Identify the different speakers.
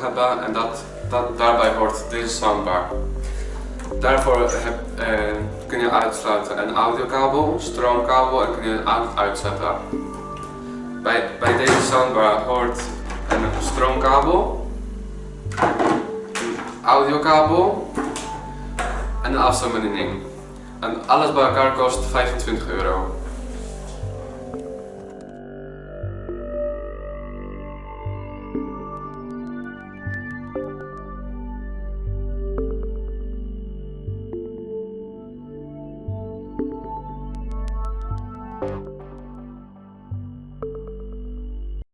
Speaker 1: hebben en dat, dat, daarbij hoort deze soundbar. Daarvoor heb, eh, kun je uitsluiten een audiokabel, stroomkabel en kun je het uitzetten. Bij, bij deze soundbar hoort een stroomkabel, een audiokabel en een afstandsbediening. En alles bij elkaar kost 25 euro. Música